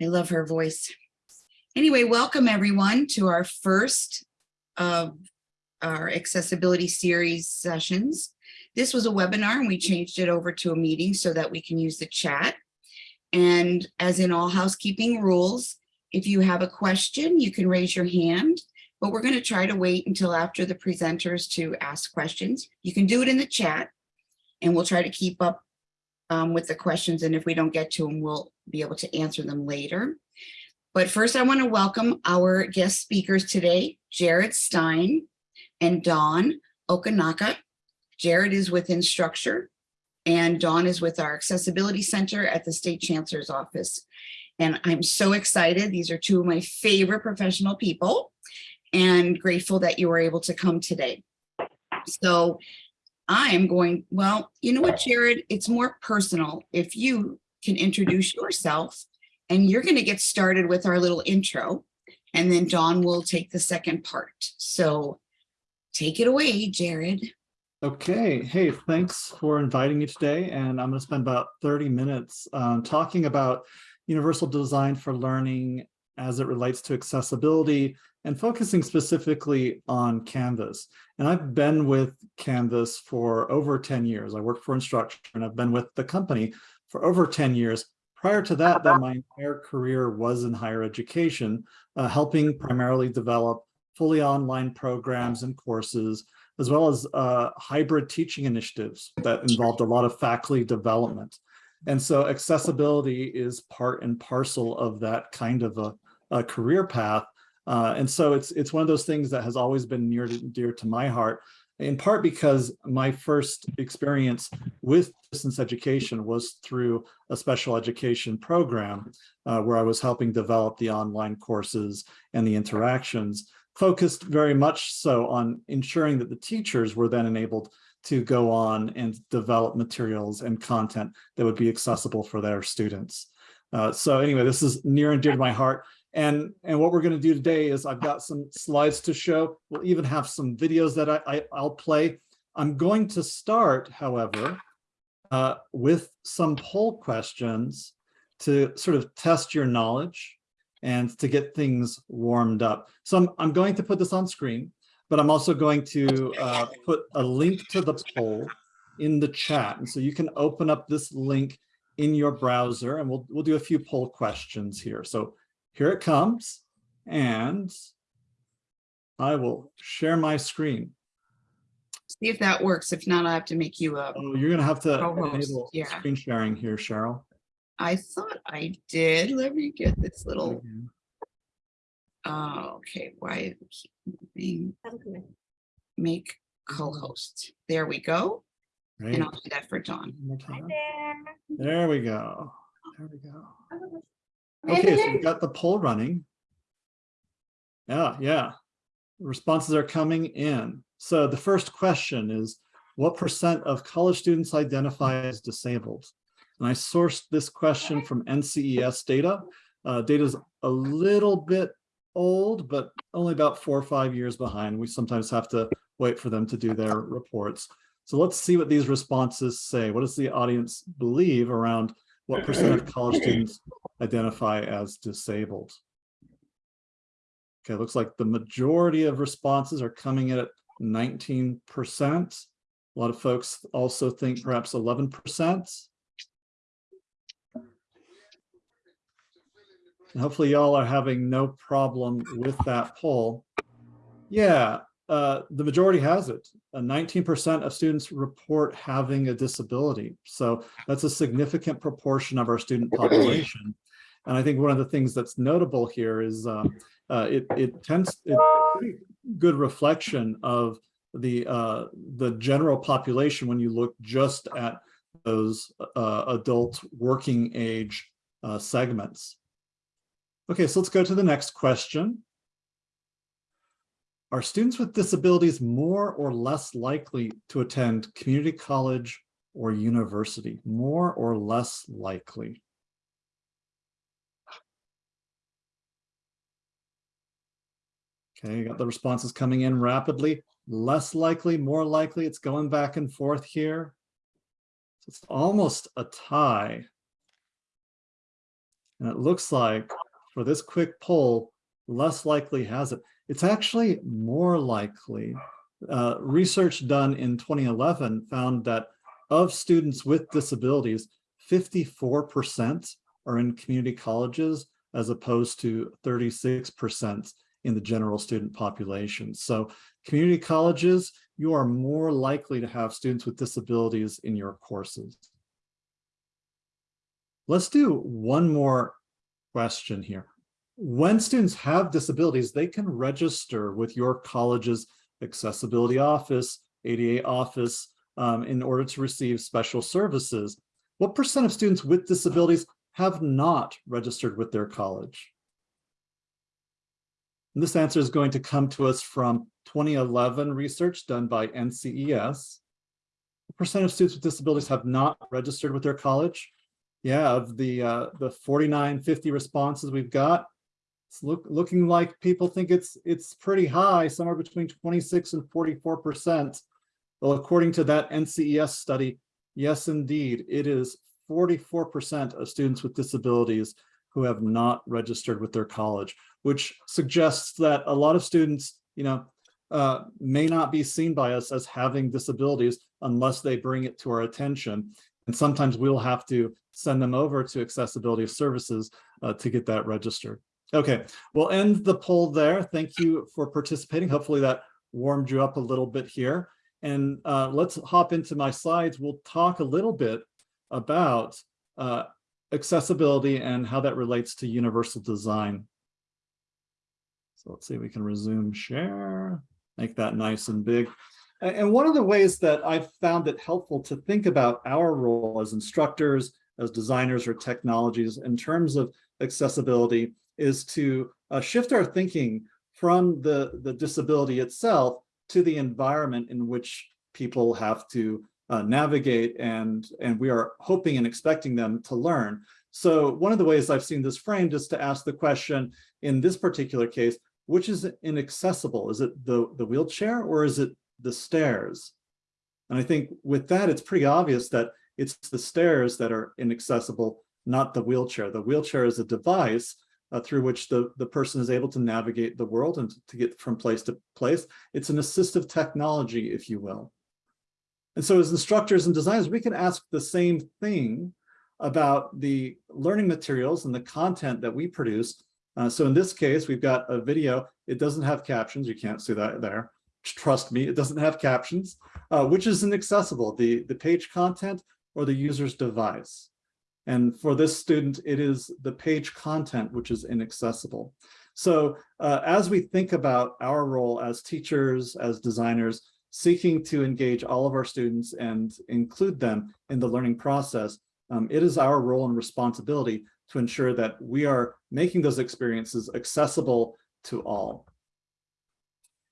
I love her voice. Anyway, welcome everyone to our first of our accessibility series sessions. This was a webinar and we changed it over to a meeting so that we can use the chat. And as in all housekeeping rules, if you have a question, you can raise your hand, but we're going to try to wait until after the presenters to ask questions. You can do it in the chat and we'll try to keep up um, with the questions. And if we don't get to them, we'll be able to answer them later. But first, I want to welcome our guest speakers today, Jared Stein and Dawn Okanaka. Jared is with Instructure and Dawn is with our Accessibility Center at the State Chancellor's Office. And I'm so excited. These are two of my favorite professional people and grateful that you were able to come today. So I'm going, well, you know what, Jared, it's more personal if you can introduce yourself and you're going to get started with our little intro and then Dawn will take the second part. So take it away, Jared. Okay, hey, thanks for inviting me today. And I'm going to spend about 30 minutes um, talking about universal design for learning as it relates to accessibility and focusing specifically on Canvas. And I've been with Canvas for over 10 years. I worked for Instructure and I've been with the company for over 10 years. Prior to that, that my entire career was in higher education, uh, helping primarily develop fully online programs and courses, as well as uh, hybrid teaching initiatives that involved a lot of faculty development. And so accessibility is part and parcel of that kind of a, a career path. Uh, and so it's it's one of those things that has always been near to dear to my heart, in part because my first experience with distance education was through a special education program uh, where I was helping develop the online courses and the interactions, focused very much so on ensuring that the teachers were then enabled to go on and develop materials and content that would be accessible for their students. Uh, so anyway, this is near and dear to my heart. And, and what we're going to do today is I've got some slides to show. We'll even have some videos that I, I, I'll play. I'm going to start, however, uh, with some poll questions to sort of test your knowledge and to get things warmed up. So I'm, I'm going to put this on screen, but I'm also going to uh, put a link to the poll in the chat. And so you can open up this link in your browser and we'll, we'll do a few poll questions here. So here it comes. And I will share my screen. See if that works. If not, I have to make you a, Oh, you're gonna have to Co-host, enable yeah. screen sharing here, Cheryl. I thought I did. Let me get this little, oh, okay, why keep moving? make co-host. There we go. Great. And I'll do that for Dawn. There we go. Oh. There we go. Oh, Okay, so we've got the poll running. Yeah, yeah. Responses are coming in. So the first question is, what percent of college students identify as disabled? And I sourced this question from NCES data. Uh, data is a little bit old, but only about four or five years behind. We sometimes have to wait for them to do their reports. So let's see what these responses say. What does the audience believe around what percent of college students identify as disabled? Okay, looks like the majority of responses are coming in at 19%. A lot of folks also think perhaps 11%. And hopefully y'all are having no problem with that poll. Yeah, uh, the majority has it. 19% of students report having a disability. So that's a significant proportion of our student population. And I think one of the things that's notable here is uh, uh, it, it tends, it's a pretty good reflection of the, uh, the general population when you look just at those uh, adult working age uh, segments. Okay, so let's go to the next question. Are students with disabilities more or less likely to attend community college or university? More or less likely? Okay, you got the responses coming in rapidly. Less likely, more likely, it's going back and forth here. So it's almost a tie. And it looks like for this quick poll, less likely has it. It's actually more likely. Uh, research done in 2011 found that of students with disabilities, 54% are in community colleges as opposed to 36% in the general student population. So community colleges, you are more likely to have students with disabilities in your courses. Let's do one more question here. When students have disabilities, they can register with your college's accessibility office, ADA office, um, in order to receive special services. What percent of students with disabilities have not registered with their college? And this answer is going to come to us from 2011 research done by NCES. What percent of students with disabilities have not registered with their college? Yeah, of the uh, the 4950 responses we've got, it's look, looking like people think it's it's pretty high, somewhere between 26 and 44 percent. Well, according to that NCES study, yes, indeed, it is 44 percent of students with disabilities who have not registered with their college, which suggests that a lot of students, you know, uh, may not be seen by us as having disabilities unless they bring it to our attention. And sometimes we'll have to send them over to accessibility services uh, to get that registered. Okay, we'll end the poll there. Thank you for participating. Hopefully that warmed you up a little bit here. And uh, let's hop into my slides. We'll talk a little bit about uh, accessibility and how that relates to universal design. So let's see we can resume share, make that nice and big. And one of the ways that I've found it helpful to think about our role as instructors, as designers or technologies in terms of accessibility is to uh, shift our thinking from the, the disability itself to the environment in which people have to uh, navigate and, and we are hoping and expecting them to learn. So one of the ways I've seen this framed is to ask the question in this particular case, which is inaccessible? Is it the, the wheelchair or is it the stairs? And I think with that, it's pretty obvious that it's the stairs that are inaccessible, not the wheelchair. The wheelchair is a device uh, through which the, the person is able to navigate the world and to, get from place to place. It's an assistive technology, if you will. And so as instructors and designers, we can ask the same thing about the learning materials and the content that we produce. Uh, so in this case, we've got a video. It doesn't have captions. You can't see that there. Trust me, it doesn't have captions, uh, which is inaccessible, the, the page content or the user's device. And for this student, it is the page content which is inaccessible. So uh, as we think about our role as teachers, as designers, seeking to engage all of our students and include them in the learning process, um, it is our role and responsibility to ensure that we are making those experiences accessible to all.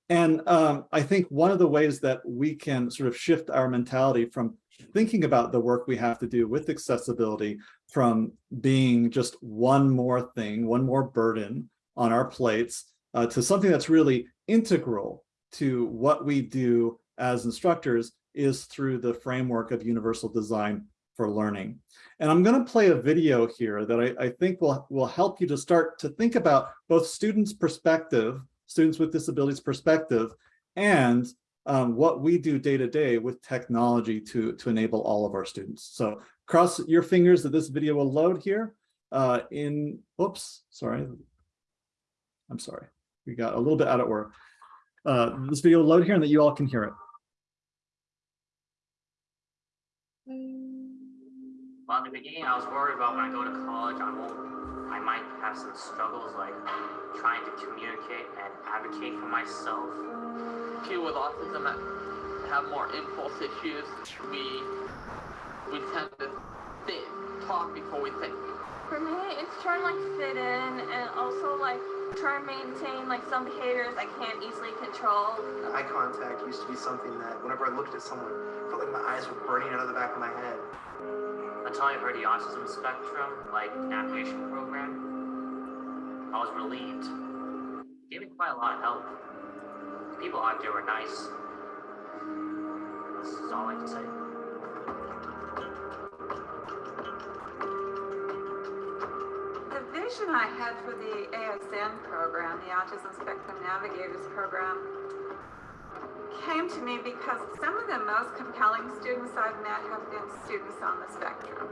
And um, I think one of the ways that we can sort of shift our mentality from thinking about the work we have to do with accessibility from being just one more thing, one more burden on our plates uh, to something that's really integral to what we do as instructors is through the framework of universal design for learning. And I'm going to play a video here that I, I think will, will help you to start to think about both students' perspective, students with disabilities perspective, and um, what we do day to day with technology to, to enable all of our students. So cross your fingers that this video will load here uh, in, oops, sorry. I'm sorry, we got a little bit out of order. Uh, this video will load here and that you all can hear it. Well, in the beginning, I was worried about when I go to college, I won't, I might have some struggles like trying to communicate and advocate for myself. People with autism have more impulse issues. We we tend to think, talk before we think. For me, it's trying to like fit in and also like try and maintain like some behaviors I can't easily control. Eye contact used to be something that whenever I looked at someone, I felt like my eyes were burning out of the back of my head. Until I heard the autism spectrum, like navigation program, I was relieved. It gave me quite a lot of help. The people out there were nice. This is all I can say. The vision I had for the ASN program, the Autism Spectrum Navigators program, came to me because some of the most compelling students I've met have been students on the spectrum.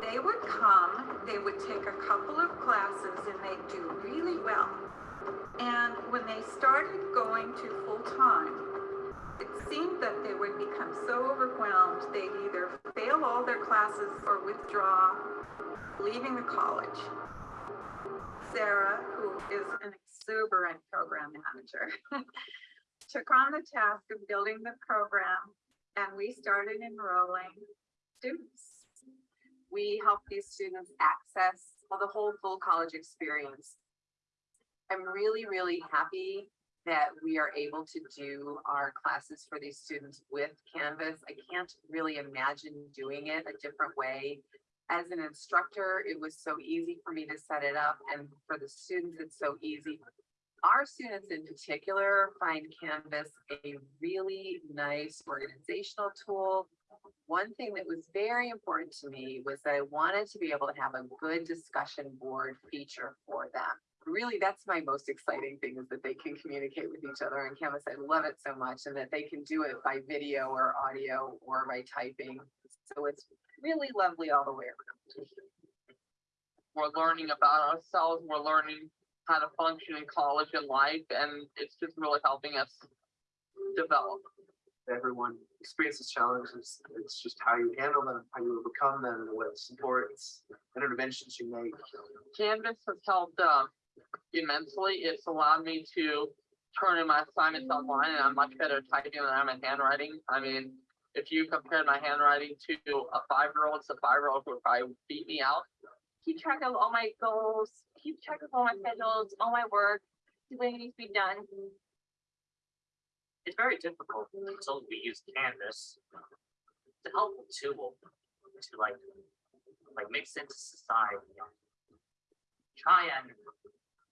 They would come, they would take a couple of classes and they'd do really well. And when they started going to full time, it seemed that they would become so overwhelmed, they'd either fail all their classes or withdraw, leaving the college. Sarah, who is an exuberant program manager, took on the task of building the program and we started enrolling students. we help these students access well, the whole full college experience. I'm really, really happy that we are able to do our classes for these students with Canvas. I can't really imagine doing it a different way. As an instructor, it was so easy for me to set it up and for the students, it's so easy. Our students in particular find Canvas a really nice organizational tool one thing that was very important to me was that I wanted to be able to have a good discussion board feature for them. Really, that's my most exciting thing is that they can communicate with each other on Canvas. I love it so much and that they can do it by video or audio or by typing. So it's really lovely all the way around. We're learning about ourselves, we're learning how to function in college and life, and it's just really helping us develop. Everyone experiences challenges. It's just how you handle them, how you overcome them, what supports, and interventions you make. Canvas has helped uh, immensely. It's allowed me to turn in my assignments online, and I'm much better at typing than I am at handwriting. I mean, if you compared my handwriting to a five-year-old, it's a five-year-old would probably beat me out. Keep track of all my goals, keep track of all my schedules, all my work, when it needs to be done. It's very difficult until we use Canvas. It's a helpful tool to like, like make sense of society. Try and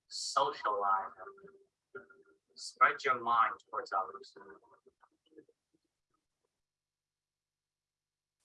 socialize. Spread your mind towards others.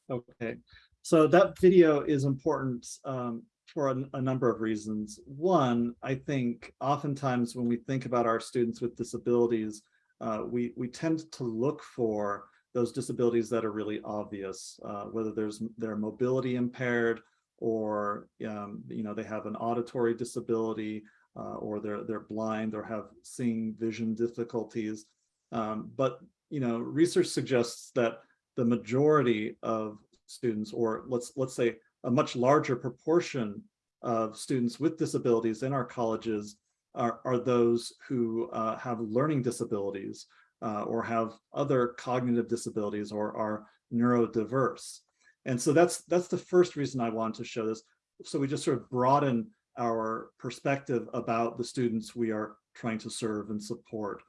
Okay, so that video is important um, for a, a number of reasons. One, I think oftentimes when we think about our students with disabilities, uh, we, we tend to look for those disabilities that are really obvious, uh, whether there's their mobility impaired or um, you know they have an auditory disability uh, or they're they're blind or have seeing vision difficulties. Um, but you know research suggests that the majority of students, or let's let's say a much larger proportion of students with disabilities in our colleges are, are those who uh, have learning disabilities uh, or have other cognitive disabilities or are neurodiverse. And so that's that's the first reason I wanted to show this. So we just sort of broaden our perspective about the students we are trying to serve and support.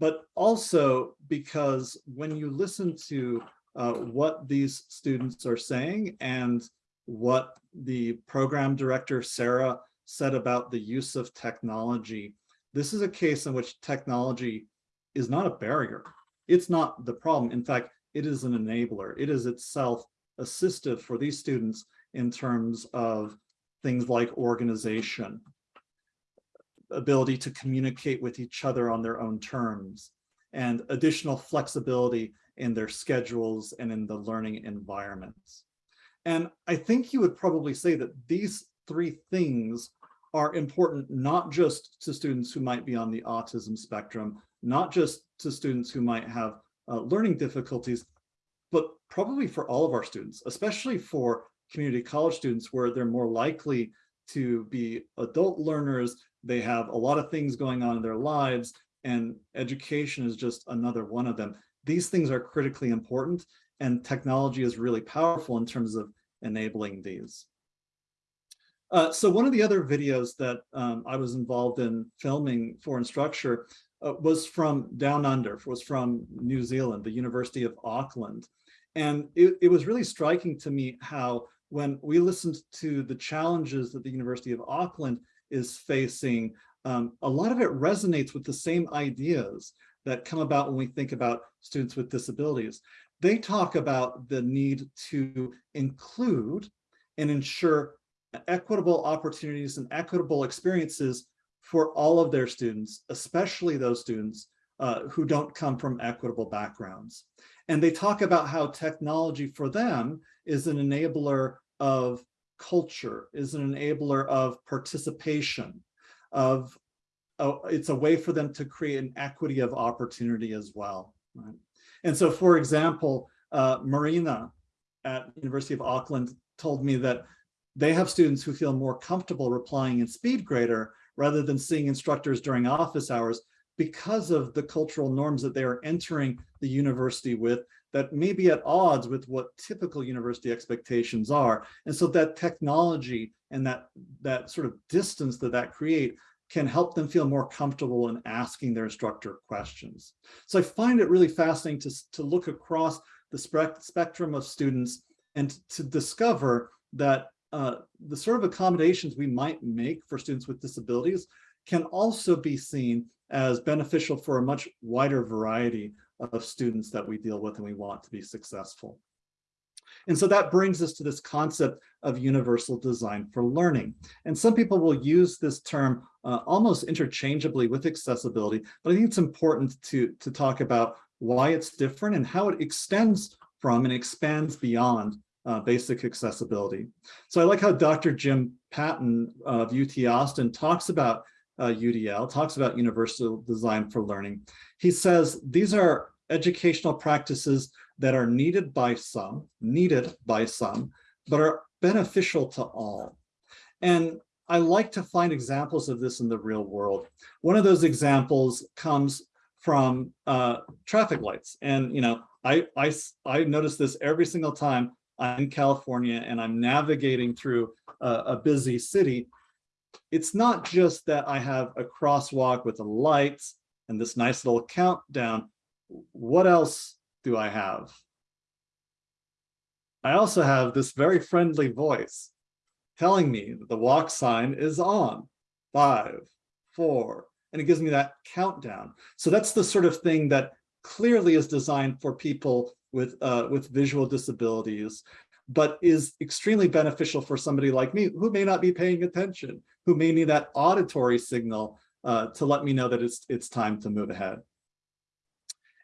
But also because when you listen to uh, what these students are saying and what the program director, Sarah, said about the use of technology, this is a case in which technology is not a barrier. It's not the problem. In fact, it is an enabler. It is itself assistive for these students in terms of things like organization, ability to communicate with each other on their own terms, and additional flexibility in their schedules and in the learning environments. And I think you would probably say that these three things are important not just to students who might be on the autism spectrum, not just to students who might have uh, learning difficulties, but probably for all of our students, especially for community college students where they're more likely to be adult learners, they have a lot of things going on in their lives, and education is just another one of them. These things are critically important, and technology is really powerful in terms of enabling these. Uh, so one of the other videos that um, I was involved in filming for Instructure uh, was from Down Under, was from New Zealand, the University of Auckland. And it, it was really striking to me how when we listened to the challenges that the University of Auckland is facing, um, a lot of it resonates with the same ideas that come about when we think about students with disabilities. They talk about the need to include and ensure equitable opportunities and equitable experiences for all of their students, especially those students uh, who don't come from equitable backgrounds. And they talk about how technology for them is an enabler of culture, is an enabler of participation, of oh, it's a way for them to create an equity of opportunity as well. Right? And so, for example, uh, Marina at University of Auckland told me that they have students who feel more comfortable replying in SpeedGrader rather than seeing instructors during office hours because of the cultural norms that they are entering the university with that may be at odds with what typical university expectations are. And so that technology and that, that sort of distance that that create can help them feel more comfortable in asking their instructor questions. So I find it really fascinating to, to look across the spec spectrum of students and to discover that uh, the sort of accommodations we might make for students with disabilities can also be seen as beneficial for a much wider variety of students that we deal with and we want to be successful. And so that brings us to this concept of universal design for learning. And some people will use this term uh, almost interchangeably with accessibility, but I think it's important to, to talk about why it's different and how it extends from and expands beyond uh, basic accessibility. So I like how Dr. Jim Patton of UT Austin talks about uh, UDL, talks about universal design for learning. He says these are educational practices that are needed by some, needed by some, but are beneficial to all. And I like to find examples of this in the real world. One of those examples comes from uh, traffic lights. And, you know, I, I, I notice this every single time I'm in California and I'm navigating through a, a busy city. It's not just that I have a crosswalk with the lights and this nice little countdown. What else do I have? I also have this very friendly voice telling me that the walk sign is on, five, four, and it gives me that countdown. So that's the sort of thing that clearly is designed for people with, uh, with visual disabilities, but is extremely beneficial for somebody like me who may not be paying attention, who may need that auditory signal uh, to let me know that it's, it's time to move ahead.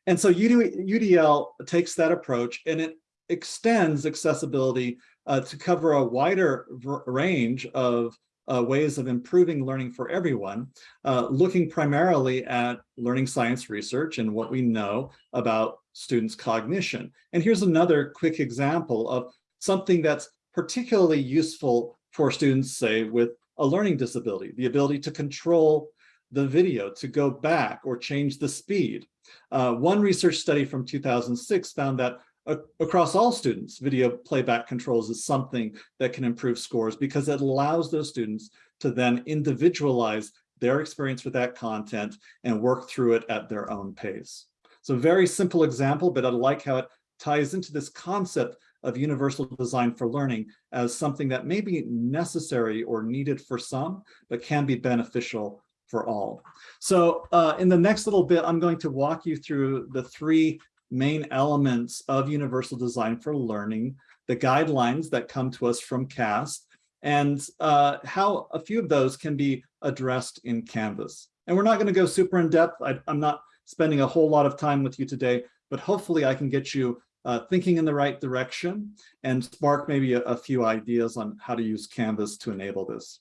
And so UDL takes that approach and it extends accessibility uh, to cover a wider range of uh, ways of improving learning for everyone, uh, looking primarily at learning science research and what we know about students' cognition. And here's another quick example of something that's particularly useful for students, say, with a learning disability, the ability to control the video, to go back or change the speed. Uh, one research study from 2006 found that across all students, video playback controls is something that can improve scores because it allows those students to then individualize their experience with that content and work through it at their own pace. So very simple example, but I like how it ties into this concept of universal design for learning as something that may be necessary or needed for some, but can be beneficial for all. So uh, in the next little bit, I'm going to walk you through the three main elements of universal design for learning, the guidelines that come to us from CAST, and uh, how a few of those can be addressed in Canvas. And we're not going to go super in depth. I, am not spending a whole lot of time with you today, but hopefully I can get you uh, thinking in the right direction and spark maybe a, a few ideas on how to use Canvas to enable this.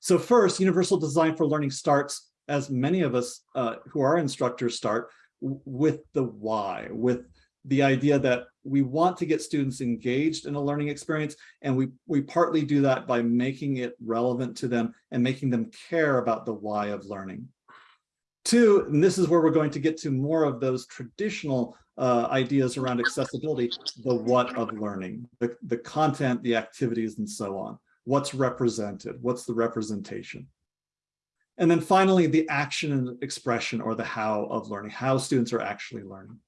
So first, universal design for learning starts, as many of us uh, who are instructors start, with the why, with the idea that we want to get students engaged in a learning experience, and we, we partly do that by making it relevant to them and making them care about the why of learning. Two, and this is where we're going to get to more of those traditional uh, ideas around accessibility, the what of learning, the, the content, the activities, and so on. What's represented? What's the representation? And then finally, the action and expression or the how of learning, how students are actually learning.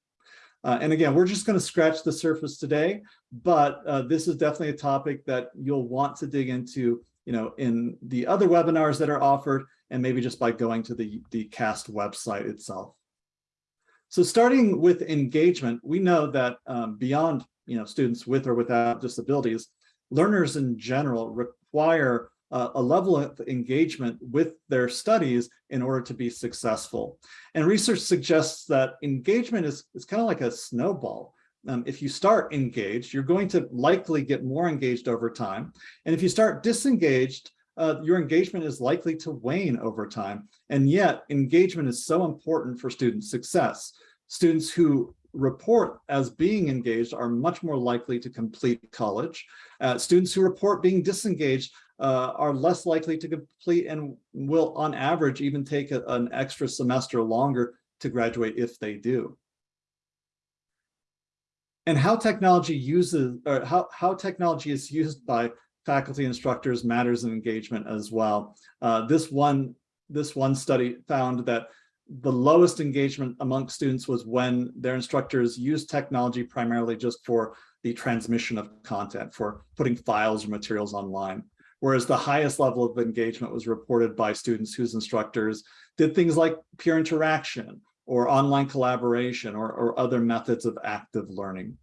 Uh, and again, we're just going to scratch the surface today, but uh, this is definitely a topic that you'll want to dig into, you know, in the other webinars that are offered, and maybe just by going to the, the CAST website itself. So starting with engagement, we know that um, beyond, you know, students with or without disabilities, learners in general require uh, a level of engagement with their studies in order to be successful. And research suggests that engagement is, is kind of like a snowball. Um, if you start engaged, you're going to likely get more engaged over time. And if you start disengaged, uh, your engagement is likely to wane over time. And yet engagement is so important for student success. Students who report as being engaged are much more likely to complete college. Uh, students who report being disengaged uh, are less likely to complete and will on average even take a, an extra semester longer to graduate if they do. And how technology uses or how, how technology is used by faculty instructors matters in engagement as well. Uh, this one this one study found that the lowest engagement among students was when their instructors used technology primarily just for the transmission of content, for putting files or materials online. Whereas the highest level of engagement was reported by students whose instructors did things like peer interaction or online collaboration or, or other methods of active learning.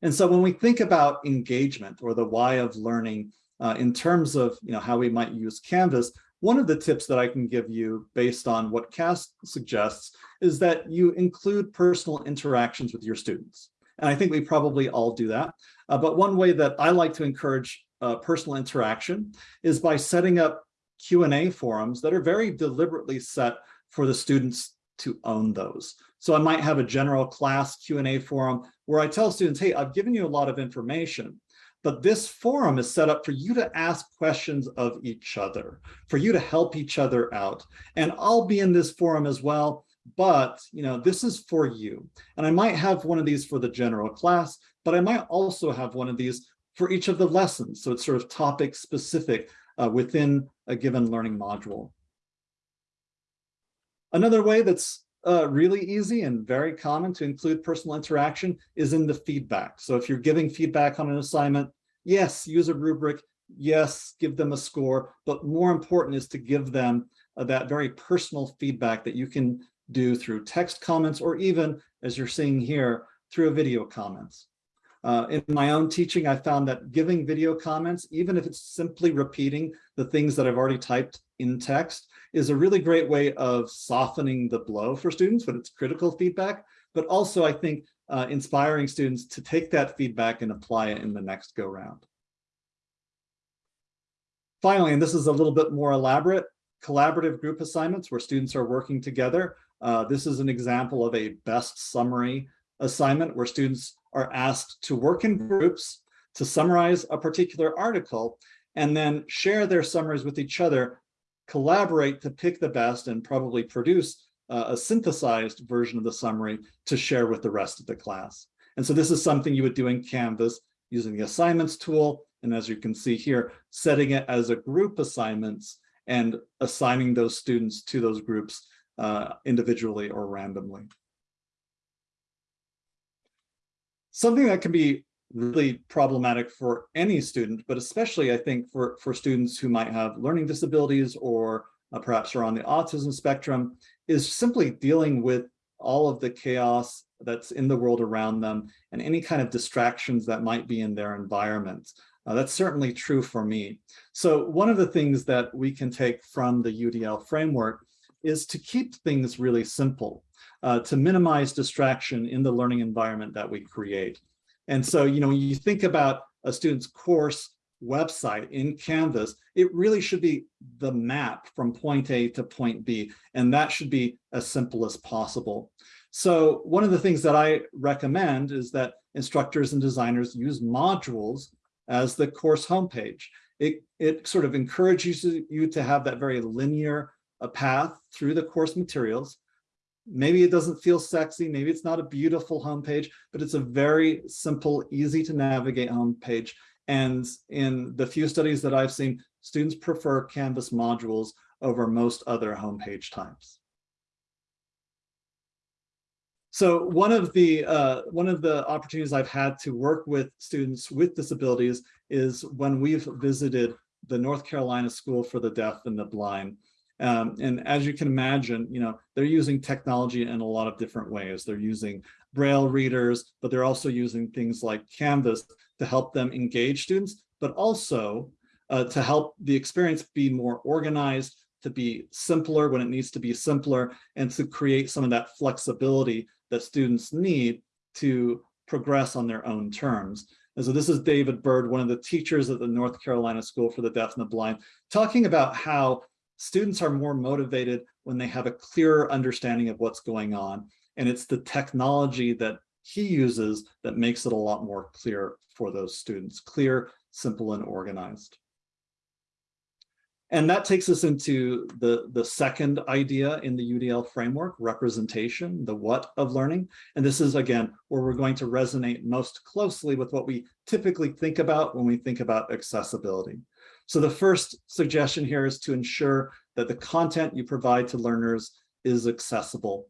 And so when we think about engagement or the why of learning uh, in terms of you know, how we might use Canvas, one of the tips that I can give you based on what CAST suggests is that you include personal interactions with your students. And I think we probably all do that. Uh, but one way that I like to encourage uh, personal interaction is by setting up Q&A forums that are very deliberately set for the students to own those. So I might have a general class Q&A forum where I tell students, hey, I've given you a lot of information, but this forum is set up for you to ask questions of each other, for you to help each other out. And I'll be in this forum as well, but you know, this is for you. And I might have one of these for the general class, but I might also have one of these for each of the lessons. So it's sort of topic specific uh, within a given learning module. Another way that's uh, really easy and very common to include personal interaction is in the feedback. So if you're giving feedback on an assignment, yes, use a rubric, yes, give them a score, but more important is to give them uh, that very personal feedback that you can do through text comments or even, as you're seeing here, through a video comments. Uh, in my own teaching, I found that giving video comments, even if it's simply repeating the things that I've already typed in text, is a really great way of softening the blow for students when it's critical feedback, but also I think uh, inspiring students to take that feedback and apply it in the next go round. Finally, and this is a little bit more elaborate, collaborative group assignments where students are working together. Uh, this is an example of a best summary assignment where students are asked to work in groups to summarize a particular article and then share their summaries with each other, collaborate to pick the best and probably produce uh, a synthesized version of the summary to share with the rest of the class. And so this is something you would do in Canvas using the assignments tool. And as you can see here, setting it as a group assignments and assigning those students to those groups uh, individually or randomly. Something that can be really problematic for any student, but especially I think for, for students who might have learning disabilities or uh, perhaps are on the autism spectrum, is simply dealing with all of the chaos that's in the world around them and any kind of distractions that might be in their environment. Uh, that's certainly true for me. So one of the things that we can take from the UDL framework is to keep things really simple, uh, to minimize distraction in the learning environment that we create. And so, you know, when you think about a student's course website in Canvas, it really should be the map from point A to point B, and that should be as simple as possible. So one of the things that I recommend is that instructors and designers use modules as the course homepage. It, it sort of encourages you to have that very linear uh, path through the course materials. Maybe it doesn't feel sexy, maybe it's not a beautiful homepage, but it's a very simple, easy to navigate homepage and in the few studies that I've seen, students prefer Canvas modules over most other homepage types. So one of the uh, one of the opportunities I've had to work with students with disabilities is when we've visited the North Carolina School for the Deaf and the Blind. Um, and as you can imagine, you know, they're using technology in a lot of different ways. They're using Braille readers, but they're also using things like Canvas to help them engage students, but also uh, to help the experience be more organized, to be simpler when it needs to be simpler, and to create some of that flexibility that students need to progress on their own terms. And so this is David Bird, one of the teachers at the North Carolina School for the Deaf and the Blind, talking about how students are more motivated when they have a clearer understanding of what's going on. And it's the technology that he uses that makes it a lot more clear for those students, clear, simple, and organized. And that takes us into the, the second idea in the UDL framework, representation, the what of learning. And this is, again, where we're going to resonate most closely with what we typically think about when we think about accessibility. So the first suggestion here is to ensure that the content you provide to learners is accessible.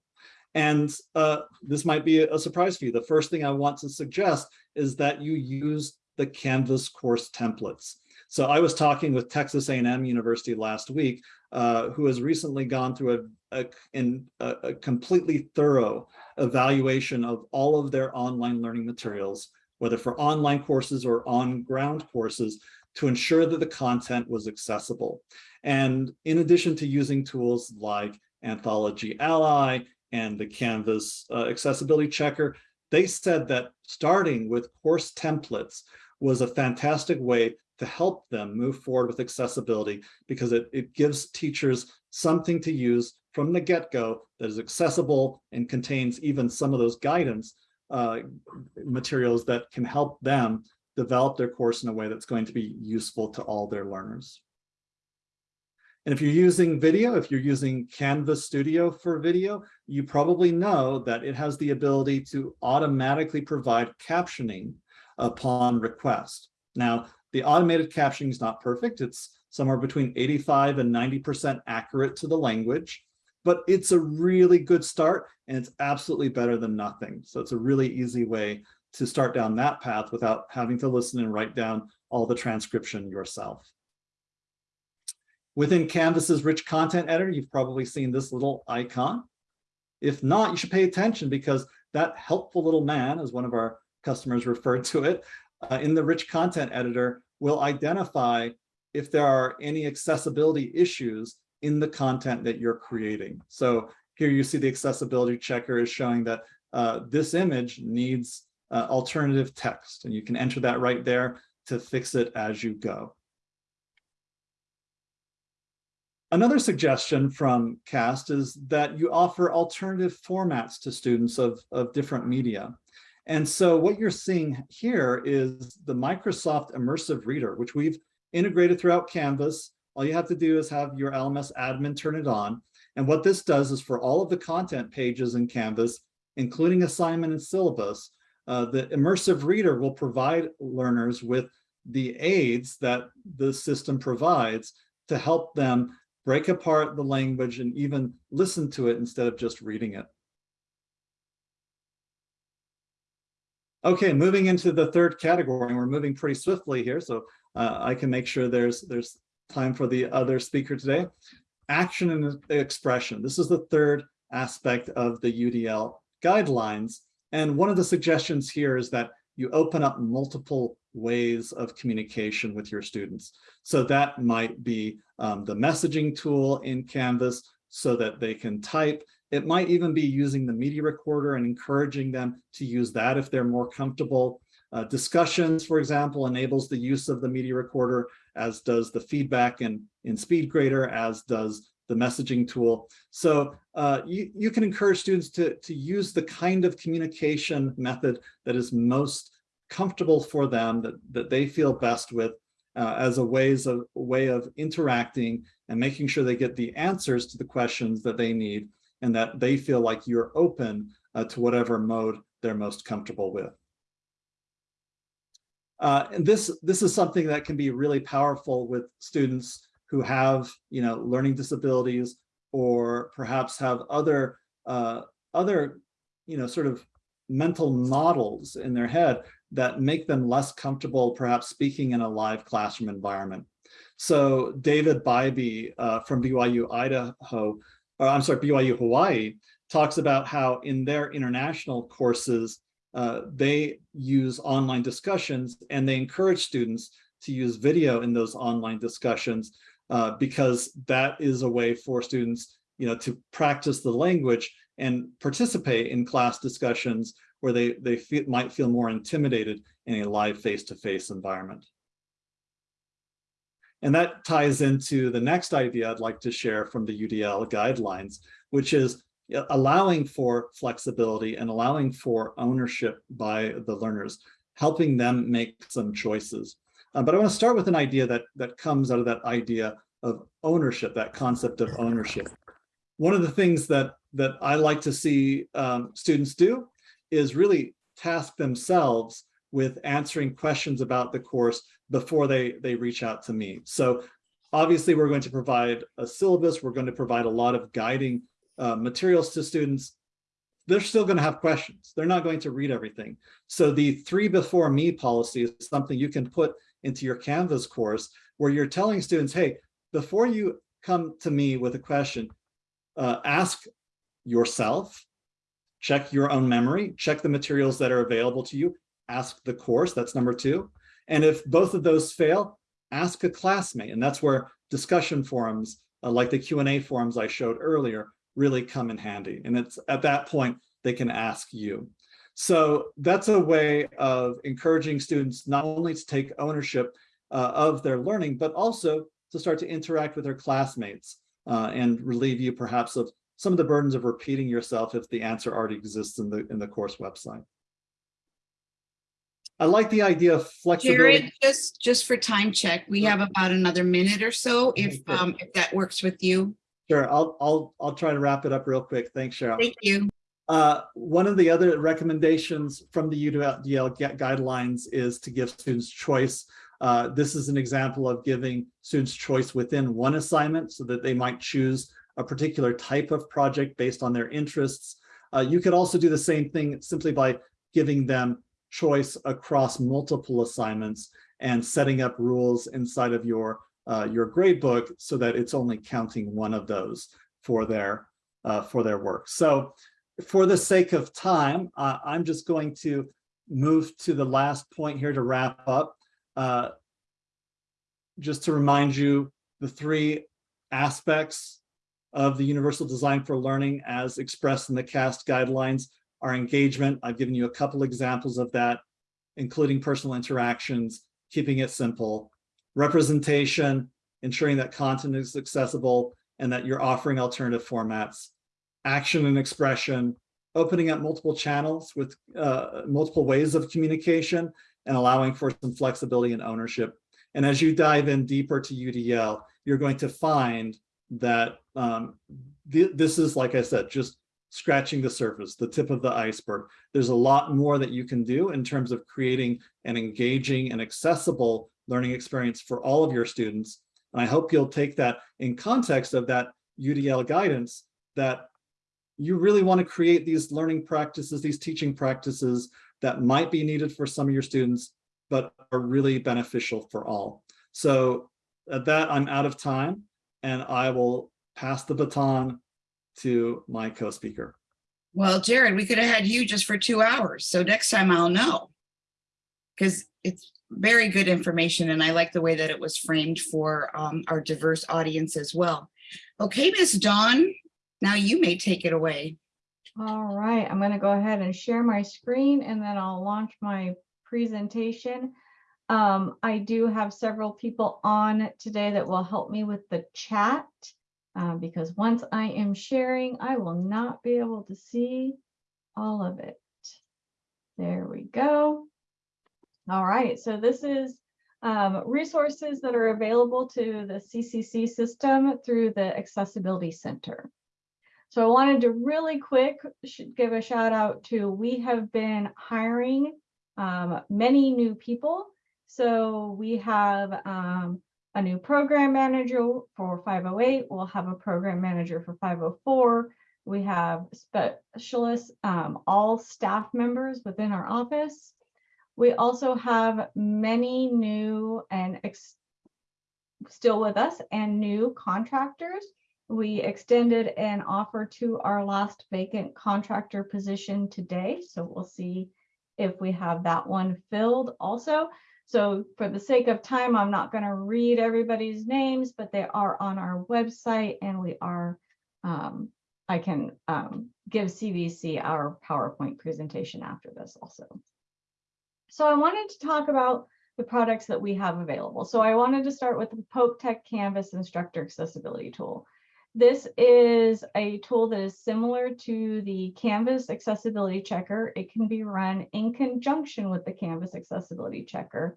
And uh, this might be a surprise for you. The first thing I want to suggest is that you use the Canvas course templates. So I was talking with Texas A&M University last week, uh, who has recently gone through a, a, in a, a completely thorough evaluation of all of their online learning materials, whether for online courses or on-ground courses, to ensure that the content was accessible. And in addition to using tools like Anthology Ally and the Canvas uh, accessibility checker, they said that starting with course templates was a fantastic way to help them move forward with accessibility because it, it gives teachers something to use from the get-go that is accessible and contains even some of those guidance uh, materials that can help them develop their course in a way that's going to be useful to all their learners. And if you're using video, if you're using Canvas Studio for video, you probably know that it has the ability to automatically provide captioning upon request. Now, the automated captioning is not perfect. It's somewhere between 85 and 90% accurate to the language, but it's a really good start and it's absolutely better than nothing. So it's a really easy way to start down that path without having to listen and write down all the transcription yourself. Within Canvas's rich content editor, you've probably seen this little icon. If not, you should pay attention because that helpful little man, as one of our customers referred to it, uh, in the rich content editor will identify if there are any accessibility issues in the content that you're creating. So here you see the accessibility checker is showing that uh, this image needs uh, alternative text, and you can enter that right there to fix it as you go. Another suggestion from CAST is that you offer alternative formats to students of, of different media. And so what you're seeing here is the Microsoft Immersive Reader, which we've integrated throughout Canvas. All you have to do is have your LMS admin turn it on. And what this does is for all of the content pages in Canvas, including assignment and syllabus, uh, the Immersive Reader will provide learners with the aids that the system provides to help them break apart the language and even listen to it instead of just reading it. Okay, moving into the third category, we're moving pretty swiftly here, so uh, I can make sure there's there's time for the other speaker today. Action and expression. This is the third aspect of the UDL guidelines. And one of the suggestions here is that you open up multiple ways of communication with your students. So that might be um, the messaging tool in Canvas so that they can type. It might even be using the media recorder and encouraging them to use that if they're more comfortable. Uh, discussions, for example, enables the use of the media recorder, as does the feedback in, in SpeedGrader, as does the messaging tool. So uh, you, you can encourage students to, to use the kind of communication method that is most comfortable for them, that, that they feel best with uh, as a ways of way of interacting and making sure they get the answers to the questions that they need and that they feel like you're open uh, to whatever mode they're most comfortable with. Uh, and this, this is something that can be really powerful with students who have, you know, learning disabilities or perhaps have other, uh, other, you know, sort of mental models in their head that make them less comfortable perhaps speaking in a live classroom environment. So David Bybee uh, from BYU Idaho or I'm sorry, BYU Hawaii, talks about how in their international courses, uh, they use online discussions and they encourage students to use video in those online discussions uh, because that is a way for students, you know, to practice the language and participate in class discussions where they, they feel, might feel more intimidated in a live face-to-face environment. And that ties into the next idea I'd like to share from the UDL guidelines, which is uh, allowing for flexibility and allowing for ownership by the learners, helping them make some choices. Uh, but I want to start with an idea that, that comes out of that idea of ownership, that concept of ownership. One of the things that, that I like to see um, students do is really task themselves with answering questions about the course before they, they reach out to me. So obviously we're going to provide a syllabus, we're going to provide a lot of guiding uh, materials to students. They're still going to have questions. They're not going to read everything. So the three before me policy is something you can put into your Canvas course where you're telling students, hey, before you come to me with a question, uh, ask yourself, check your own memory, check the materials that are available to you, ask the course, that's number two. And if both of those fail, ask a classmate. And that's where discussion forums, uh, like the Q&A forums I showed earlier, really come in handy. And it's at that point, they can ask you. So that's a way of encouraging students not only to take ownership uh, of their learning, but also to start to interact with their classmates uh, and relieve you perhaps of some of the burdens of repeating yourself if the answer already exists in the in the course website. I like the idea of flexibility. Jared, just, just for time check, we have about another minute or so, if, um, if that works with you. Sure, I'll, I'll, I'll try to wrap it up real quick. Thanks, Cheryl. Thank you. Uh, one of the other recommendations from the UDL guidelines is to give students choice. Uh, this is an example of giving students choice within one assignment so that they might choose a particular type of project based on their interests. Uh, you could also do the same thing simply by giving them choice across multiple assignments and setting up rules inside of your uh, your grade book so that it's only counting one of those for their uh, for their work. So for the sake of time, uh, I'm just going to move to the last point here to wrap up. Uh, just to remind you, the three aspects of the Universal Design for Learning as expressed in the CAST guidelines are engagement. I've given you a couple examples of that, including personal interactions, keeping it simple, representation, ensuring that content is accessible and that you're offering alternative formats, action and expression, opening up multiple channels with uh, multiple ways of communication and allowing for some flexibility and ownership. And as you dive in deeper to UDL, you're going to find that um, th this is, like I said, just scratching the surface, the tip of the iceberg. There's a lot more that you can do in terms of creating an engaging and accessible learning experience for all of your students. And I hope you'll take that in context of that UDL guidance that you really want to create these learning practices, these teaching practices that might be needed for some of your students, but are really beneficial for all. So at that, I'm out of time and I will pass the baton to my co-speaker. Well, Jared, we could have had you just for two hours, so next time I'll know. Because it's very good information and I like the way that it was framed for um, our diverse audience as well. Okay, Miss Dawn, now you may take it away. All right, I'm going to go ahead and share my screen and then I'll launch my presentation. Um, I do have several people on today that will help me with the chat uh, because once I am sharing, I will not be able to see all of it. There we go. All right, so this is um, resources that are available to the CCC system through the Accessibility Center. So I wanted to really quick give a shout out to, we have been hiring um, many new people. So we have um, a new program manager for 508. We'll have a program manager for 504. We have specialists, um, all staff members within our office. We also have many new and still with us and new contractors we extended an offer to our last vacant contractor position today. So we'll see if we have that one filled also. So for the sake of time, I'm not going to read everybody's names, but they are on our website and we are, um, I can um, give CVC our PowerPoint presentation after this also. So I wanted to talk about the products that we have available. So I wanted to start with the Pope Tech Canvas Instructor Accessibility Tool. This is a tool that is similar to the Canvas Accessibility Checker. It can be run in conjunction with the Canvas Accessibility Checker.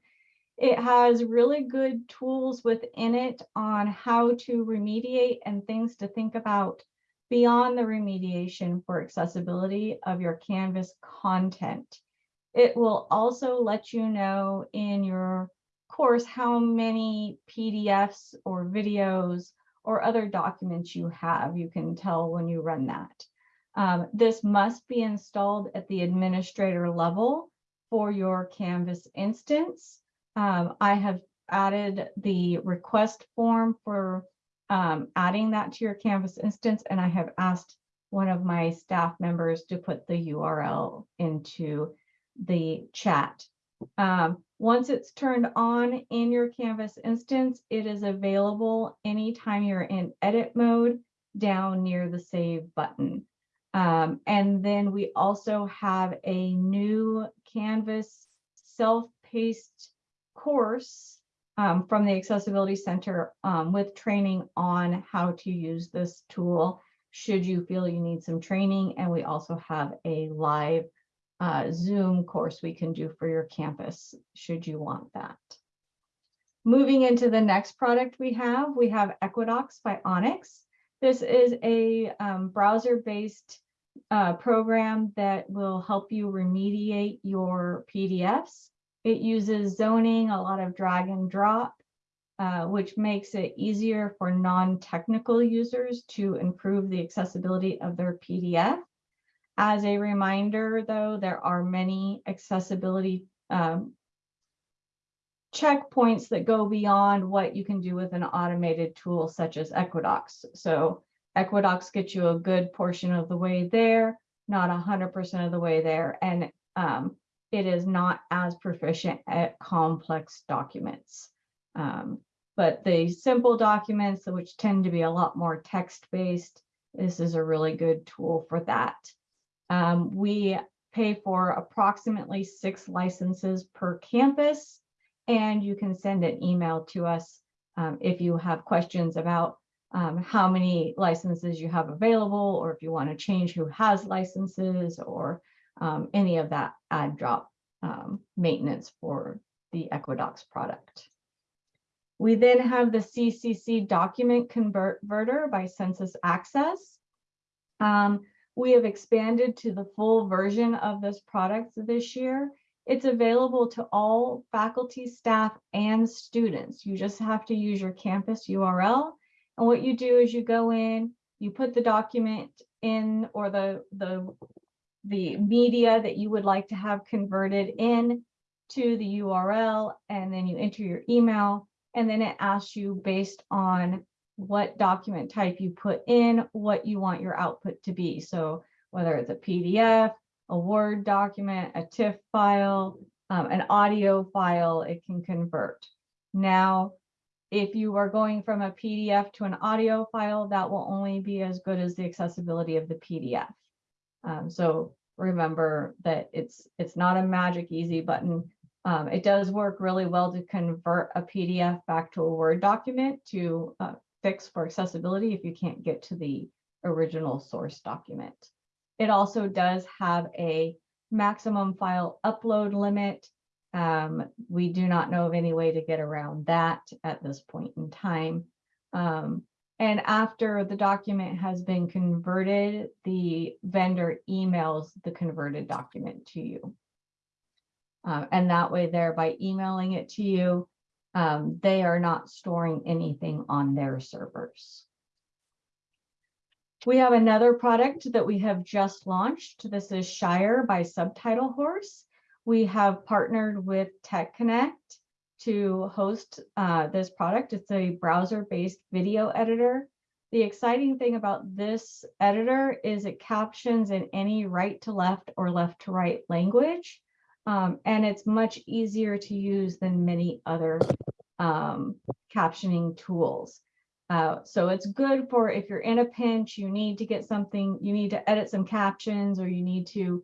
It has really good tools within it on how to remediate and things to think about beyond the remediation for accessibility of your Canvas content. It will also let you know in your course how many PDFs or videos or other documents you have. You can tell when you run that. Um, this must be installed at the administrator level for your Canvas instance. Um, I have added the request form for um, adding that to your Canvas instance, and I have asked one of my staff members to put the URL into the chat. Um, once it's turned on in your Canvas instance, it is available anytime you're in edit mode down near the save button. Um, and then we also have a new Canvas self-paced course um, from the Accessibility Center um, with training on how to use this tool should you feel you need some training. And we also have a live uh, Zoom course we can do for your campus, should you want that. Moving into the next product we have, we have Equidox by Onix. This is a um, browser-based uh, program that will help you remediate your PDFs. It uses zoning, a lot of drag and drop, uh, which makes it easier for non-technical users to improve the accessibility of their PDF. As a reminder, though, there are many accessibility um, checkpoints that go beyond what you can do with an automated tool such as Equidox. So Equidox gets you a good portion of the way there, not 100% of the way there, and um, it is not as proficient at complex documents. Um, but the simple documents, which tend to be a lot more text-based, this is a really good tool for that. Um, we pay for approximately six licenses per campus, and you can send an email to us um, if you have questions about um, how many licenses you have available, or if you want to change who has licenses, or um, any of that add drop um, maintenance for the Equidox product. We then have the CCC document converter by SensusAccess. Um, we have expanded to the full version of this product this year. It's available to all faculty, staff, and students. You just have to use your campus URL. And what you do is you go in, you put the document in or the, the, the media that you would like to have converted in to the URL, and then you enter your email, and then it asks you based on what document type you put in, what you want your output to be. So whether it's a PDF, a Word document, a TIFF file, um, an audio file, it can convert. Now, if you are going from a PDF to an audio file, that will only be as good as the accessibility of the PDF. Um, so remember that it's it's not a magic easy button. Um, it does work really well to convert a PDF back to a Word document to uh, fix for accessibility if you can't get to the original source document. It also does have a maximum file upload limit. Um, we do not know of any way to get around that at this point in time. Um, and after the document has been converted, the vendor emails the converted document to you. Uh, and that way there by emailing it to you, um, they are not storing anything on their servers. We have another product that we have just launched. This is Shire by Subtitle Horse. We have partnered with Tech Connect to host uh, this product. It's a browser-based video editor. The exciting thing about this editor is it captions in any right to left or left to right language. Um, and it's much easier to use than many other um, captioning tools. Uh, so it's good for if you're in a pinch, you need to get something, you need to edit some captions or you need to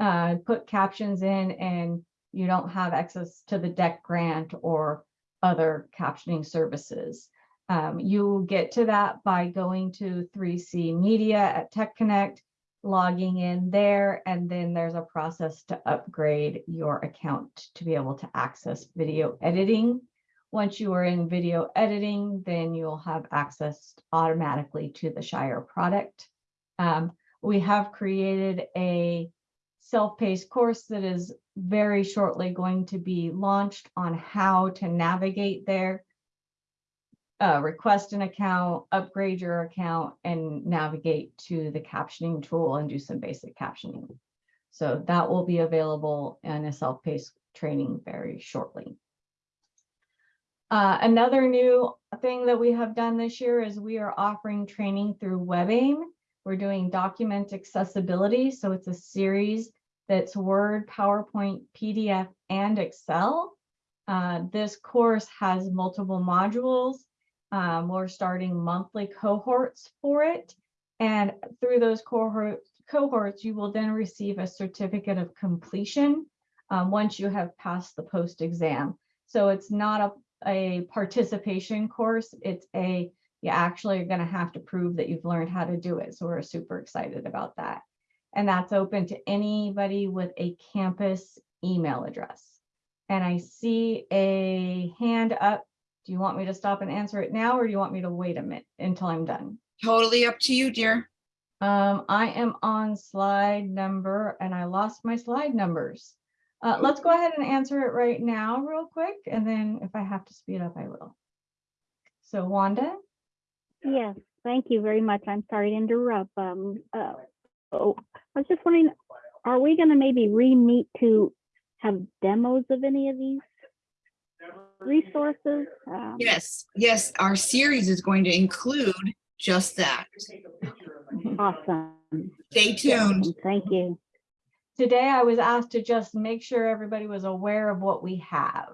uh, put captions in and you don't have access to the DECT grant or other captioning services. Um, you get to that by going to 3C Media at Tech Connect, logging in there, and then there's a process to upgrade your account to be able to access video editing. Once you are in video editing, then you'll have access automatically to the Shire product. Um, we have created a self-paced course that is very shortly going to be launched on how to navigate there uh, request an account, upgrade your account, and navigate to the captioning tool and do some basic captioning. So that will be available in a self-paced training very shortly. Uh, another new thing that we have done this year is we are offering training through WebAIM. We're doing document accessibility. So it's a series that's Word, PowerPoint, PDF, and Excel. Uh, this course has multiple modules. Um, we're starting monthly cohorts for it. And through those cohorts, cohorts, you will then receive a certificate of completion um, once you have passed the post exam. So it's not a, a participation course. It's a, you actually are going to have to prove that you've learned how to do it. So we're super excited about that. And that's open to anybody with a campus email address. And I see a hand up do you want me to stop and answer it now, or do you want me to wait a minute until I'm done? Totally up to you, dear. Um, I am on slide number and I lost my slide numbers. Uh, let's go ahead and answer it right now real quick, and then if I have to speed up, I will. So Wanda, Yes, thank you very much. I'm sorry to interrupt. Um, uh, oh, I was just wondering, are we gonna maybe re-meet to have demos of any of these resources? Um, Yes, yes, our series is going to include just that. Awesome. Stay tuned. awesome, Thank you. today I was asked to just make sure everybody was aware of what we have,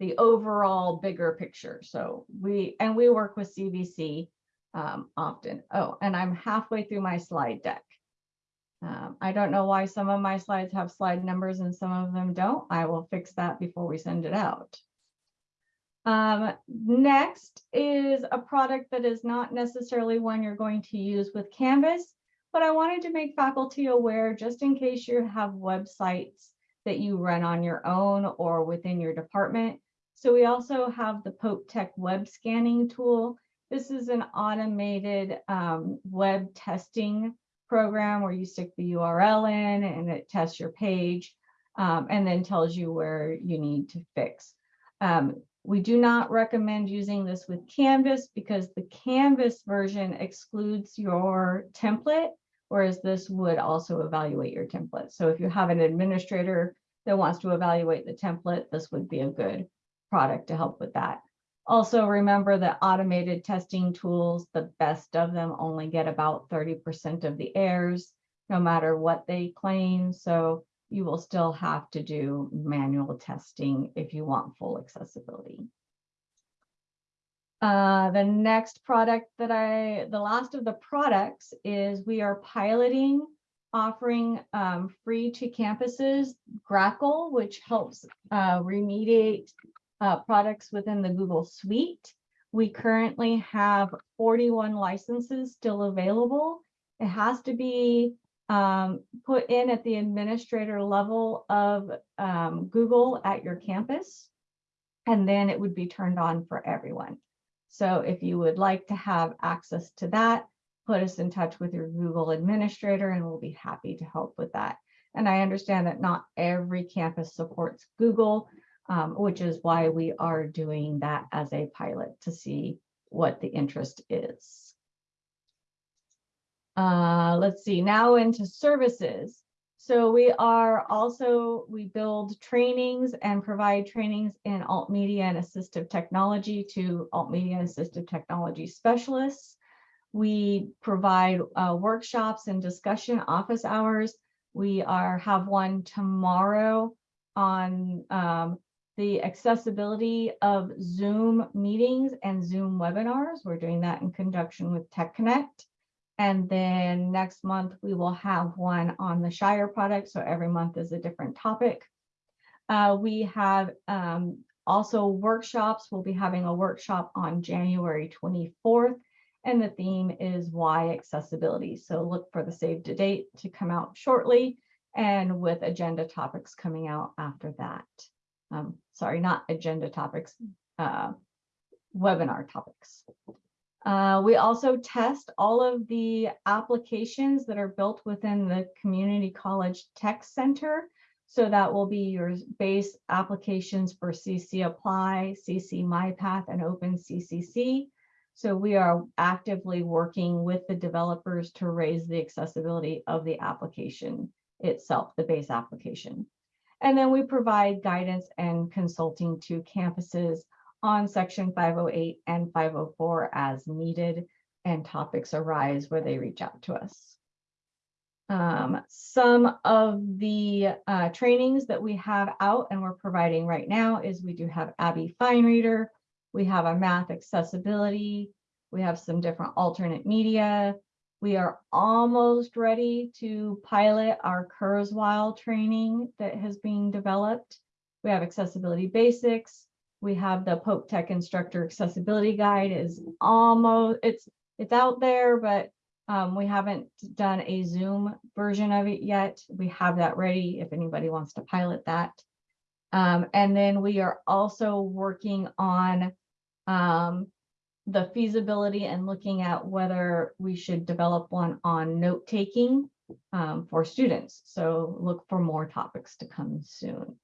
the overall bigger picture. So we, and we work with CVC um, often. Oh, and I'm halfway through my slide deck. Um, I don't know why some of my slides have slide numbers and some of them don't. I will fix that before we send it out. Um, next is a product that is not necessarily one you're going to use with Canvas, but I wanted to make faculty aware just in case you have websites that you run on your own or within your department. So we also have the Pope Tech web scanning tool. This is an automated um, web testing program where you stick the URL in and it tests your page um, and then tells you where you need to fix. Um, we do not recommend using this with Canvas because the Canvas version excludes your template, whereas this would also evaluate your template. So if you have an administrator that wants to evaluate the template, this would be a good product to help with that. Also, remember that automated testing tools, the best of them only get about 30% of the errors, no matter what they claim. So you will still have to do manual testing if you want full accessibility. Uh, the next product that I, the last of the products is we are piloting offering um, free to campuses Grackle, which helps uh, remediate uh, products within the Google Suite. We currently have 41 licenses still available. It has to be um, put in at the administrator level of um, Google at your campus, and then it would be turned on for everyone. So if you would like to have access to that, put us in touch with your Google administrator and we'll be happy to help with that. And I understand that not every campus supports Google, um, which is why we are doing that as a pilot to see what the interest is. Uh, let's see, now into services. So we are also, we build trainings and provide trainings in alt media and assistive technology to alt media and assistive technology specialists. We provide uh, workshops and discussion office hours. We are have one tomorrow on um, the accessibility of Zoom meetings and Zoom webinars. We're doing that in conjunction with Tech Connect. And then next month, we will have one on the Shire product. So every month is a different topic. Uh, we have um, also workshops. We'll be having a workshop on January 24th. And the theme is why accessibility. So look for the save to date to come out shortly and with agenda topics coming out after that. Um, sorry, not agenda topics, uh, webinar topics. Uh, we also test all of the applications that are built within the Community College Tech Center. So that will be your base applications for CC Apply, CC MyPath, and Open CCC. So we are actively working with the developers to raise the accessibility of the application itself, the base application. And then we provide guidance and consulting to campuses on section 508 and 504 as needed and topics arise where they reach out to us. Um, some of the uh, trainings that we have out and we're providing right now is we do have ABBYY FineReader, we have a math accessibility, we have some different alternate media. We are almost ready to pilot our Kurzweil training that has been developed. We have accessibility basics. We have the Pope Tech Instructor Accessibility Guide is almost, it's, it's out there, but um, we haven't done a Zoom version of it yet. We have that ready if anybody wants to pilot that. Um, and then we are also working on um, the feasibility and looking at whether we should develop one on note taking um, for students. So look for more topics to come soon.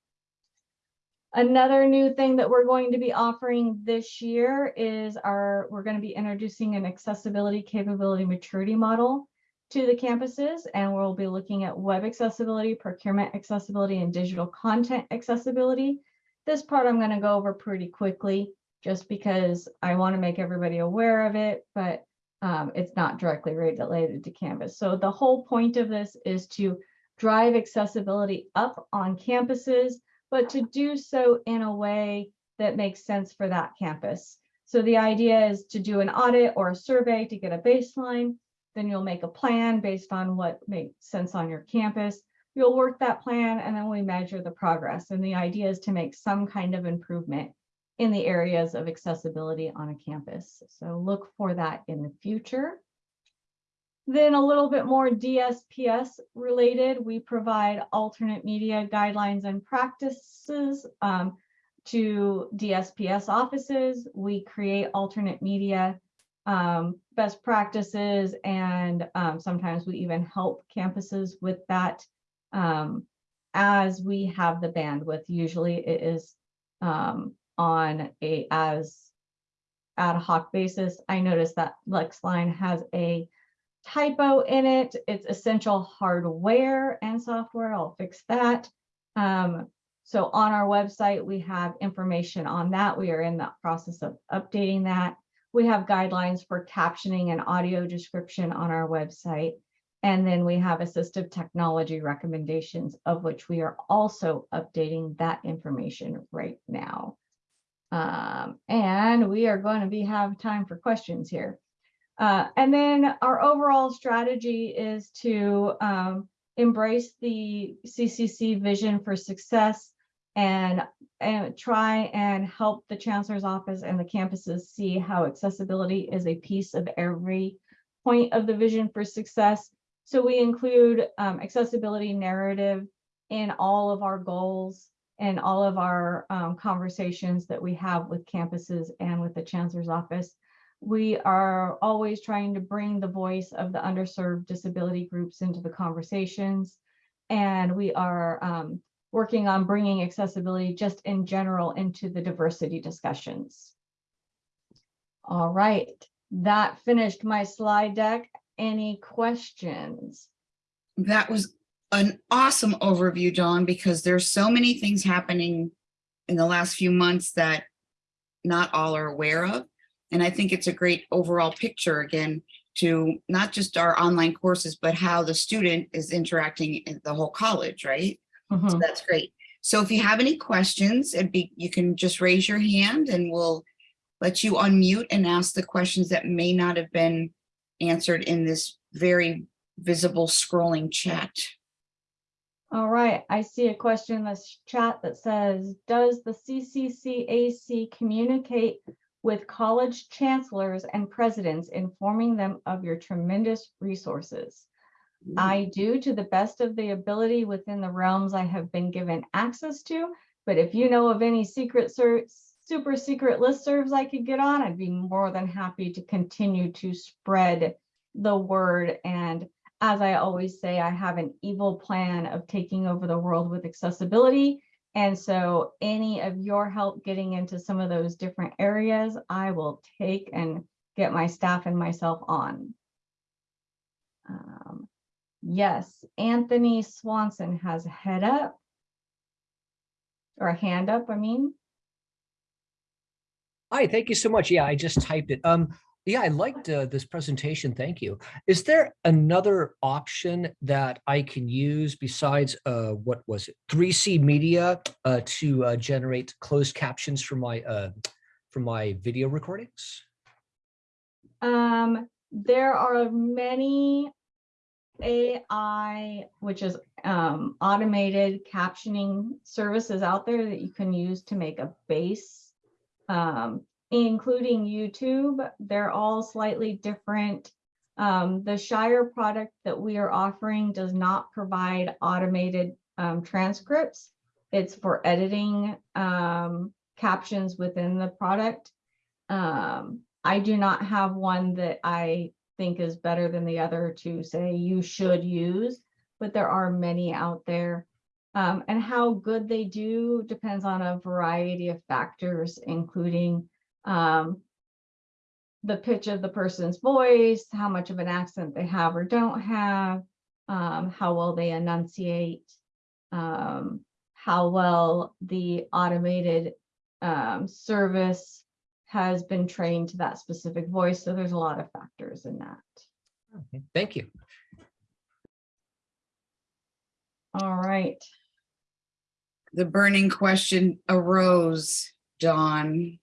Another new thing that we're going to be offering this year is our, we're going to be introducing an accessibility capability maturity model to the campuses, and we'll be looking at web accessibility, procurement accessibility, and digital content accessibility. This part I'm going to go over pretty quickly just because I want to make everybody aware of it, but um, it's not directly related to Canvas. So the whole point of this is to drive accessibility up on campuses, but to do so in a way that makes sense for that campus. So the idea is to do an audit or a survey to get a baseline, then you'll make a plan based on what makes sense on your campus. You'll work that plan and then we measure the progress. And the idea is to make some kind of improvement in the areas of accessibility on a campus. So look for that in the future. Then a little bit more DSPS related, we provide alternate media guidelines and practices um, to DSPS offices. We create alternate media um, best practices and um, sometimes we even help campuses with that um, as we have the bandwidth. Usually it is um, on a as ad hoc basis. I noticed that LexLine has a typo in it. It's essential hardware and software. I'll fix that. Um, so on our website, we have information on that. We are in the process of updating that. We have guidelines for captioning and audio description on our website. And then we have assistive technology recommendations of which we are also updating that information right now. Um, and we are going to be have time for questions here. Uh, and then our overall strategy is to um, embrace the CCC vision for success and, and try and help the chancellor's office and the campuses see how accessibility is a piece of every point of the vision for success. So we include um, accessibility narrative in all of our goals and all of our um, conversations that we have with campuses and with the chancellor's office. We are always trying to bring the voice of the underserved disability groups into the conversations. And we are um, working on bringing accessibility just in general into the diversity discussions. All right, that finished my slide deck. Any questions? That was an awesome overview, Dawn, because there's so many things happening in the last few months that not all are aware of. And I think it's a great overall picture again to not just our online courses, but how the student is interacting in the whole college, right? So Mhm. that's great. So if you have any questions, it'd be, you can just raise your hand and we'll let you unmute and ask the questions that may not have been answered in this very visible scrolling chat. All right, I see a question in this chat that says, does the CCCAC communicate with college chancellors and presidents, informing them of your tremendous resources? Mm. I do to the best of the ability within the realms I have been given access to. But if you know of any secret super secret listservs I could get on, I'd be more than happy to continue to spread the word. And as I always say, I have an evil plan of taking over the world with accessibility. And so any of your help getting into some of those different areas, I will take and get my staff and myself on. Um, Yes, Anthony Swanson has a head up. Or a hand up, I mean. Hi, thank you so much. Yeah, I just typed it. Um, yeah, I liked uh, this presentation. Thank you. Is there another option that I can use besides uh, what was it, 3C Media uh, to uh, generate closed captions for my uh, for my video recordings? Um, there are many AI, which is um, automated captioning services out there that you can use to make a base, um, including YouTube. They're all slightly different. Um, the Shire product that we are offering does not provide automated um, transcripts. It's for editing um, captions within the product. Um, I do not have one that I think is better than the other to say you should use, but there are many out there. Um, and how good they do depends on a variety of factors, including um, the pitch of the person's voice, how much of an accent they have or don't have, um, how well they enunciate, um, how well the automated um, service has been trained to that specific voice. So there's a lot of factors in that. Okay, Thank you. All right. The burning question arose, Dawn.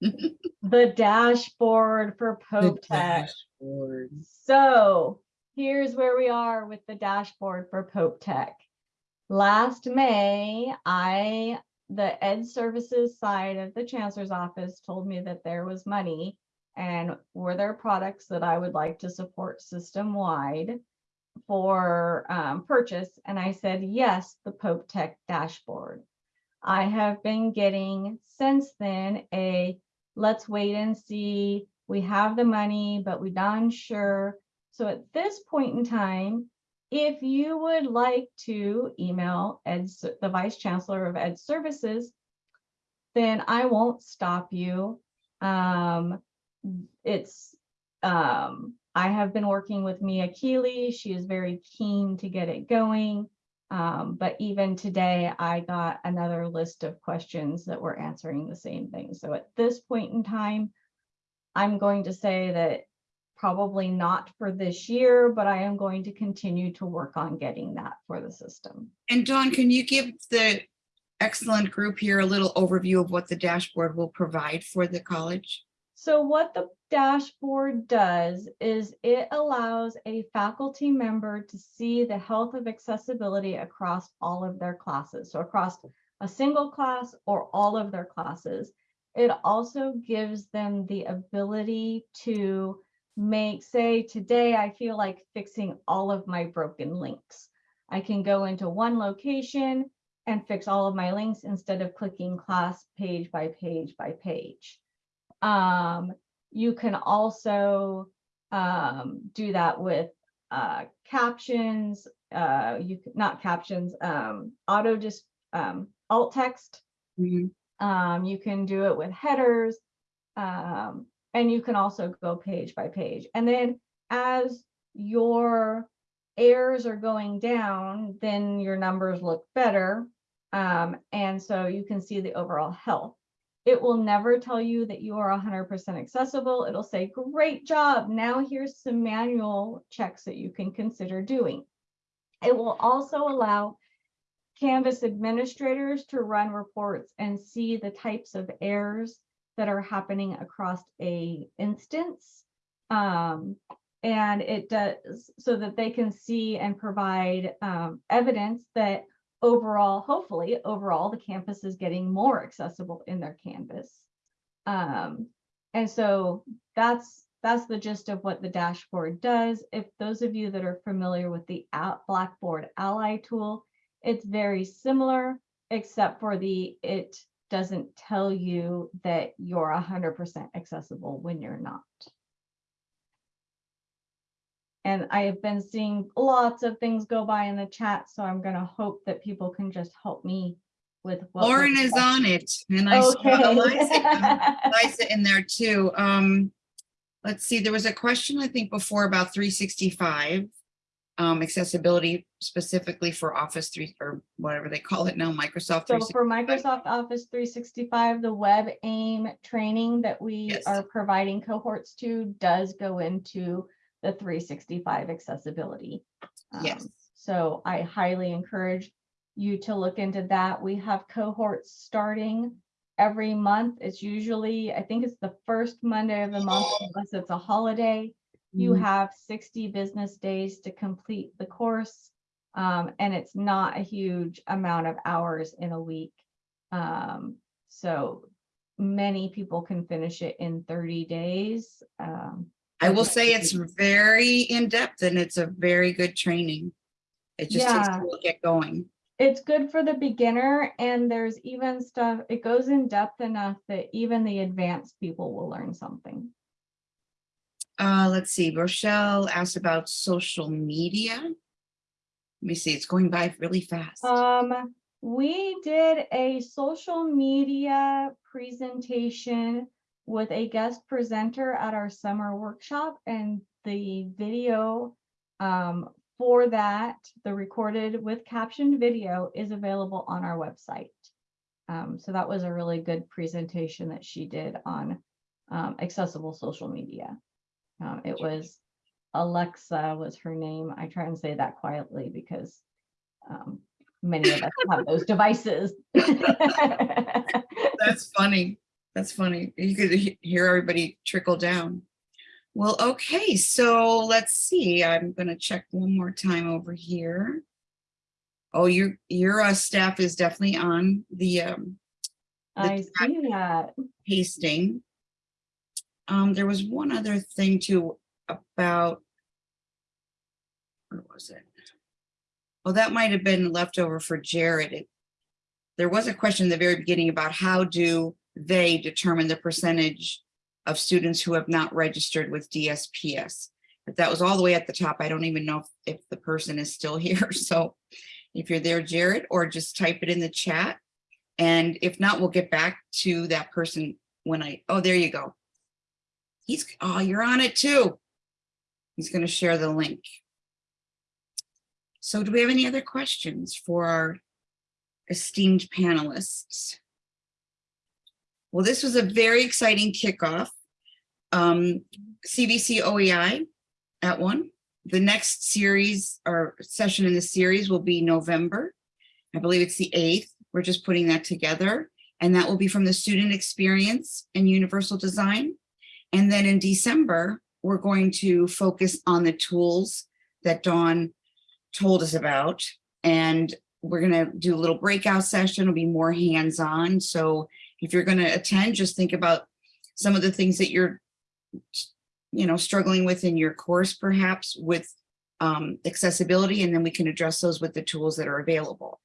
The dashboard for Pope Tech. dashboard. So here's where we are with the dashboard for Pope Tech. Last May, I, the Ed Services side of the Chancellor's Office told me that there was money and were there products that I would like to support system-wide for um, purchase? And I said, yes, the Pope Tech dashboard. I have been getting since then a let's wait and see. We have the money, but we're not sure. So at this point in time, if you would like to email Ed, the Vice Chancellor of Ed Services, then I won't stop you. Um, it's, um, I have been working with Mia Keeley. She is very keen to get it going. Um, but even today, I got another list of questions that were answering the same thing. So at this point in time, I'm going to say that probably not for this year, but I am going to continue to work on getting that for the system. And Dawn, can you give the excellent group here a little overview of what the dashboard will provide for the college? So what the dashboard does is it allows a faculty member to see the health of accessibility across all of their classes. So across a single class or all of their classes. It also gives them the ability to make, say, today I feel like fixing all of my broken links. I can go into one location and fix all of my links instead of clicking class page by page by page. Um, you can also um, do that with uh, captions, uh, you not captions, um, auto just um, alt text. Mhm. Um, you can do it with headers. Um, and you can also go page by page. And then as your errors are going down, then your numbers look better. Um, and so you can see the overall health. It will never tell you that you are 100% accessible. It'll say, great job. Now here's some manual checks that you can consider doing. It will also allow Canvas administrators to run reports and see the types of errors that are happening across a instance. Um, and it does so that they can see and provide um, evidence that overall, hopefully, overall, the campus is getting more accessible in their Canvas. Um, and so that's that's the gist of what the dashboard does. If those of you that are familiar with the Blackboard Ally tool, it's very similar, except for the it doesn't tell you that you're 100% accessible when you're not. And I have been seeing lots of things go by in the chat, so I'm gonna hope that people can just help me with. what Lauren is on it and I saw Eliza, Okay. Eliza in there too. Um, let's see, there was a question, I think, before about three sixty-five. Um, accessibility specifically for Office three or whatever they call it now, Microsoft. So for Microsoft Office three sixty-five, the web aim training that we Yes. are providing cohorts to does go into the three sixty-five accessibility. Yes. Um, So I highly encourage you to look into that. We have cohorts starting every month. It's usually, I think it's the first Monday of the month unless it's a holiday. You Mm. have sixty business days to complete the course. Um, and it's not a huge amount of hours in a week. Um, so many people can finish it in thirty days. Um, I will say it's very in-depth and it's a very good training. It just takes Yeah. a to get going. it's good for the beginner and there's even stuff, it goes in depth enough that even the advanced people will learn something. Uh, let's see, Rochelle asked about social media. Let me see, it's going by really fast. Um, we did a social media presentation with a guest presenter at our summer workshop and the video um, for that, the recorded with captioned video is available on our website. Um, so that was a really good presentation that she did on um, accessible social media. Um, it was Alexa was her name. I try and say that quietly because um, many of us have those devices. That's funny. That's funny. You could hear everybody trickle down. Well, okay, so let's see. I'm gonna check one more time over here. Oh, your, your uh, staff is definitely on the um, I see that. pasting. Um, there was one other thing too about. Where was it? Oh, that might have been left over for Jared. It- There was a question in the very beginning about how do they determine the percentage of students who have not registered with DSPS? But that was all the way at the top. I don't even know if, if the person is still here. So if you're there, Jared, or just type it in the chat. And if not, we'll get back to that person when I, oh, there you go. He's, oh, you're on it too. He's going to share the link. So do we have any other questions for our esteemed panelists? Well, this was a very exciting kickoff. Um, CVC OEI at one. The next series or session in the series will be November. I believe it's the 8th. We're just putting that together. And that will be from the student experience and universal design. And then in December, we're going to focus on the tools that Dawn told us about. And we're going to do a little breakout session. It'll be more hands-on. So if you're going to attend, just think about some of the things that you're, you know, struggling with in your course, perhaps with um, accessibility, and then we can address those with the tools that are available.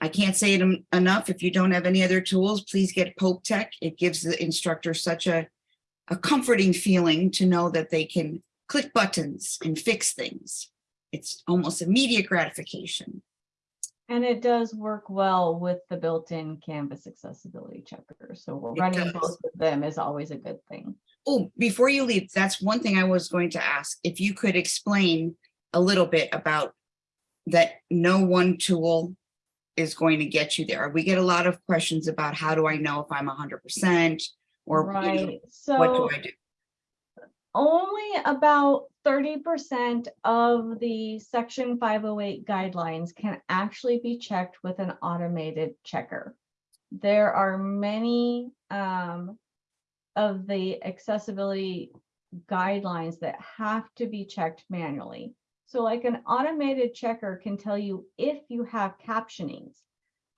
I can't say it enough. If you don't have any other tools, please get Pope Tech. It gives the instructor such a, a comforting feeling to know that they can click buttons and fix things. It's almost immediate gratification. And it does work well with the built-in Canvas accessibility checker. So we're It running does. both of them is always a good thing. Oh, before you leave, that's one thing I was going to ask. If you could explain a little bit about that no one tool is going to get you there. We get a lot of questions about how do I know if I'm hundred percent or you know, Right, what do I do? only about thirty percent of the section five oh eight guidelines can actually be checked with an automated checker. There are many um of the accessibility guidelines that have to be checked manually. So like an automated checker can tell you if you have captionings.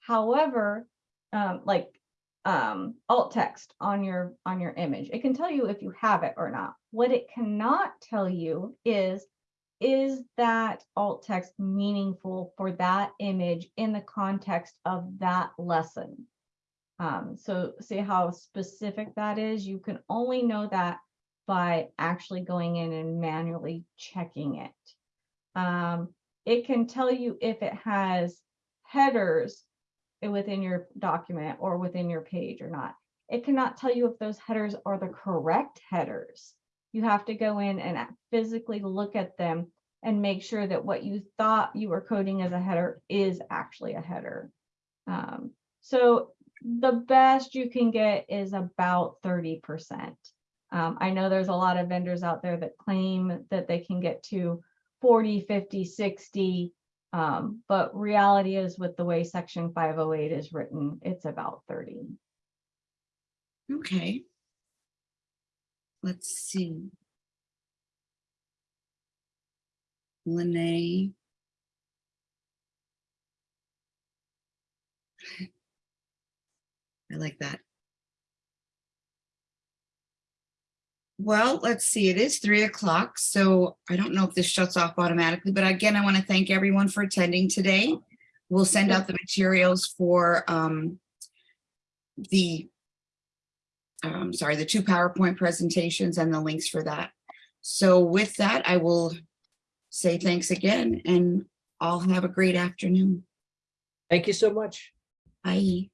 However, um, like um, alt text on your on your image, it can tell you if you have it or not. What it cannot tell you is is that alt text meaningful for that image in the context of that lesson? Um, so see how specific that is? You can only know that by actually going in and manually checking it. Um, it can tell you if it has headers within your document or within your page or not. It cannot tell you if those headers are the correct headers. You have to go in and physically look at them and make sure that what you thought you were coding as a header is actually a header. Um, so the best you can get is about 30%. Um, I know there's a lot of vendors out there that claim that they can get to 40, 50, 60. Um, but reality is with the way section 508 is written, it's about 30. Okay. Let's see. Lene. I like that. Well, let's see, it is three o'clock, so I don't know if this shuts off automatically, but again, I want to thank everyone for attending today. We'll send out the materials for um, the, um, sorry, the two PowerPoint presentations and the links for that. So with that, I will say thanks again and all have a great afternoon. Thank you so much. Bye.